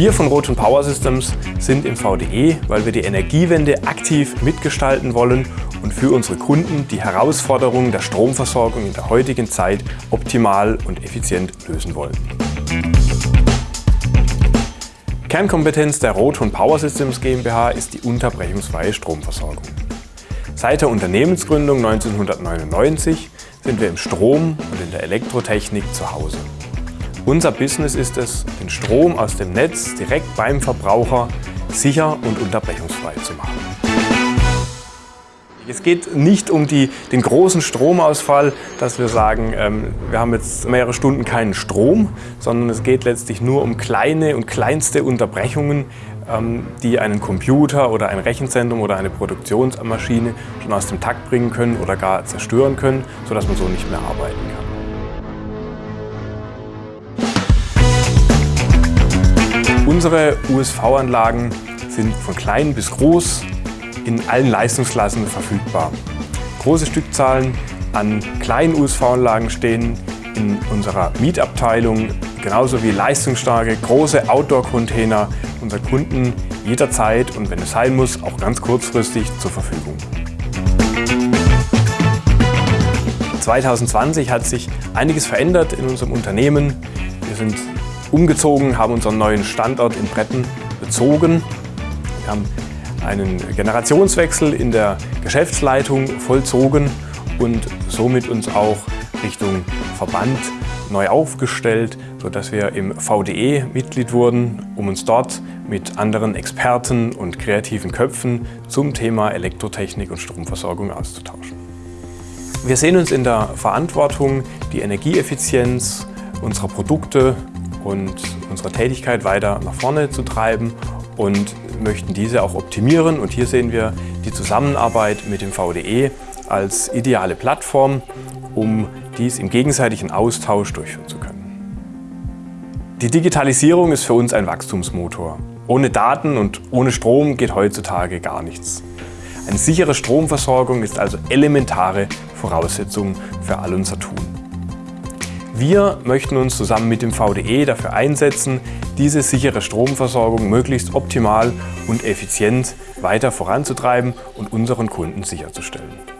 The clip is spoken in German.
Wir von Roton Power Systems sind im VDE, weil wir die Energiewende aktiv mitgestalten wollen und für unsere Kunden die Herausforderungen der Stromversorgung in der heutigen Zeit optimal und effizient lösen wollen. Kernkompetenz der Roton Power Systems GmbH ist die unterbrechungsfreie Stromversorgung. Seit der Unternehmensgründung 1999 sind wir im Strom und in der Elektrotechnik zu Hause. Unser Business ist es, den Strom aus dem Netz direkt beim Verbraucher sicher und unterbrechungsfrei zu machen. Es geht nicht um die, den großen Stromausfall, dass wir sagen, ähm, wir haben jetzt mehrere Stunden keinen Strom, sondern es geht letztlich nur um kleine und kleinste Unterbrechungen, ähm, die einen Computer oder ein Rechenzentrum oder eine Produktionsmaschine schon aus dem Takt bringen können oder gar zerstören können, sodass man so nicht mehr arbeiten kann. Unsere USV-Anlagen sind von klein bis groß in allen Leistungsklassen verfügbar. Große Stückzahlen an kleinen USV-Anlagen stehen in unserer Mietabteilung, genauso wie leistungsstarke große Outdoor-Container unseren Kunden jederzeit und wenn es sein muss, auch ganz kurzfristig zur Verfügung. 2020 hat sich einiges verändert in unserem Unternehmen. Wir sind umgezogen, haben unseren neuen Standort in Bretten bezogen. Wir haben einen Generationswechsel in der Geschäftsleitung vollzogen und somit uns auch Richtung Verband neu aufgestellt, sodass wir im VDE Mitglied wurden, um uns dort mit anderen Experten und kreativen Köpfen zum Thema Elektrotechnik und Stromversorgung auszutauschen. Wir sehen uns in der Verantwortung, die Energieeffizienz unserer Produkte und unsere Tätigkeit weiter nach vorne zu treiben und möchten diese auch optimieren. Und hier sehen wir die Zusammenarbeit mit dem VDE als ideale Plattform, um dies im gegenseitigen Austausch durchführen zu können. Die Digitalisierung ist für uns ein Wachstumsmotor. Ohne Daten und ohne Strom geht heutzutage gar nichts. Eine sichere Stromversorgung ist also elementare Voraussetzung für all unser Tun. Wir möchten uns zusammen mit dem VDE dafür einsetzen, diese sichere Stromversorgung möglichst optimal und effizient weiter voranzutreiben und unseren Kunden sicherzustellen.